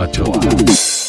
la Choa.